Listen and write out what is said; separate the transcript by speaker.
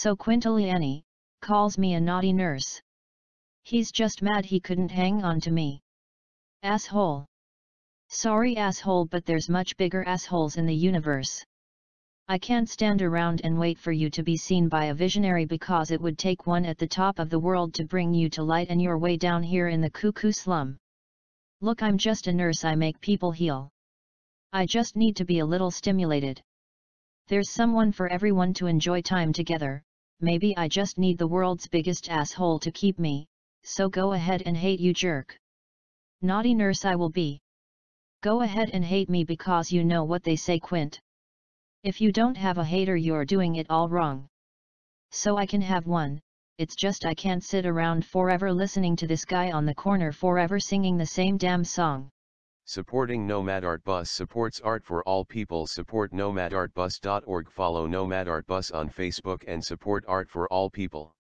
Speaker 1: So Quintiliani, calls me a naughty nurse. He's just mad he couldn't hang on to me. Asshole. Sorry asshole but there's much bigger assholes in the universe. I can't stand around and wait for you to be seen by a visionary because it would take one at the top of the world to bring you to light and your way down here in the cuckoo slum. Look I'm just a nurse I make people heal. I just need to be a little stimulated. There's someone for everyone to enjoy time together, maybe I just need the world's biggest asshole to keep me, so go ahead and hate you jerk. Naughty nurse I will be. Go ahead and hate me because you know what they say Quint. If you don't have a hater you're doing it all wrong. So I can have one, it's just I can't sit around forever listening to this guy on the corner forever singing the same damn song.
Speaker 2: Supporting Nomad Art Bus supports art for all people. Support nomadartbus.org. Follow Nomad Art Bus on Facebook and support art for all people.